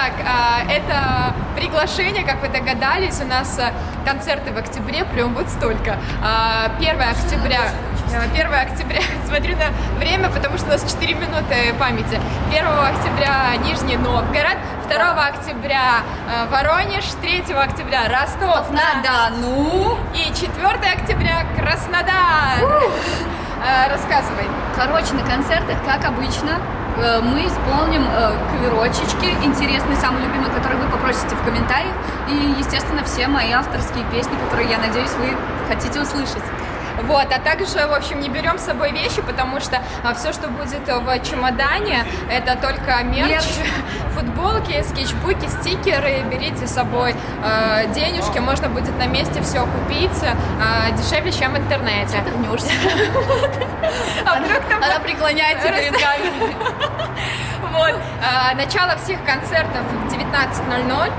Итак, а, это приглашение, как вы догадались, у нас а, концерты в октябре, прям вот столько. А, 1 октября, 1 октября, смотрю на время, потому что у нас 4 минуты памяти. 1 октября Нижний Новгород, 2 октября а, Воронеж, 3 октября Ростов-на-Дону и 4 октября Краснодар. А, Рассказывай. Короче, на концертах, как обычно, мы исполним э, каверочечки, интересные, самые любимые, которые вы попросите в комментариях. И, естественно, все мои авторские песни, которые, я надеюсь, вы хотите услышать. Вот, а также, в общем, не берем с собой вещи, потому что все, что будет в чемодане, это только мерч, Мерч. футболки, скетчбуки, стикеры. Берите с собой э, денежки, можно будет на месте все купить э, дешевле, чем в интернете. Вернешься. А вдруг там Она преклоняется перед камерой. Вот. А, Начало всех концертов в 19.00.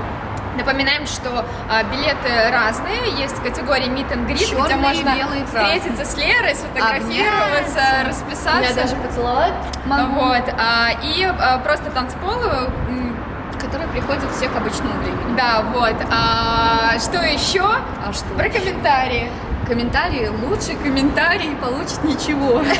Напоминаем, что а, билеты разные, есть категория Meet and Greet, где Чёрные, можно белые, встретиться с Лерой, сфотографироваться, Обняться. расписаться. Я даже поцеловать могу. Вот, а, и а, просто танцпол, м, Которые приходят все к обычному времени. да, вот. А, что еще? А что? Про комментарии. Комментарии, лучший комментарий получит ничего.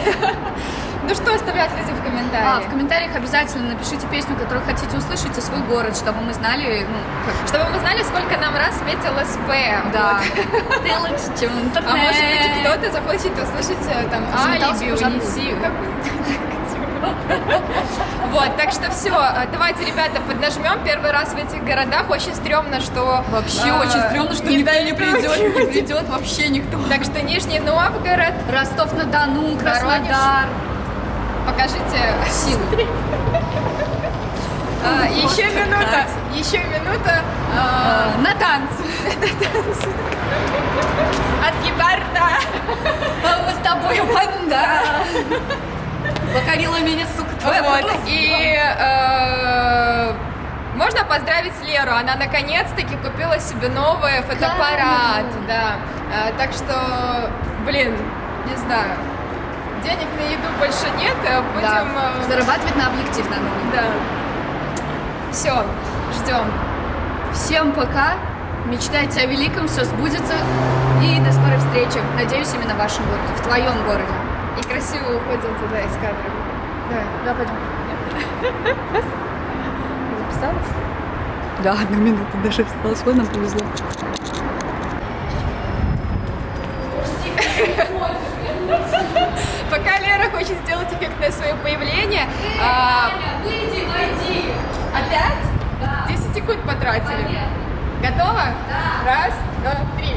Ну что оставлять людям в А, комментариях? в комментариях обязательно напишите песню, которую хотите услышать, и свой город, чтобы мы знали, ну, как Чтобы мы знали, сколько нам раз светил СП. Да. Вот. Ты лучше, чем интернет. А может быть, кто-то захочет услышать э, там Заметался алиби, унеси. Вот, так что все, давайте, ребята, поднажмем первый раз в этих городах. Очень стрёмно, что... Вообще э, очень стрёмно, что никто не придет, не люди. придет вообще никто. Так что Нижний Новгород, Ростов-на-Дону, Краснодар. Покажите Силы. А, еще минута, еще минута а, А, На танцы. от гепарда. А мы с тобой банда. Покорила меня, сука, твоя Вот, и э, можно поздравить Леру, она наконец-таки купила себе новый фотоаппарат, да. Э, так что, блин, не знаю, денег на еду больше нет, э, Да. будем... э, Зарабатывать на объектив надо. да. Все, ждем. Всем пока. Мечтайте о великом, все сбудется. И до скорой встречи. Надеюсь, именно в вашем городе, в твоем городе. И красиво уходим туда из кадра. Давай. Да, пойдем. Записалась? Да, одна минута даже осталась. Вот нам повезло. Пока свое появление, а, выйди, войди. опять Да. 10 секунд потратили. Понятно. Готово? Да. Раз, два, три.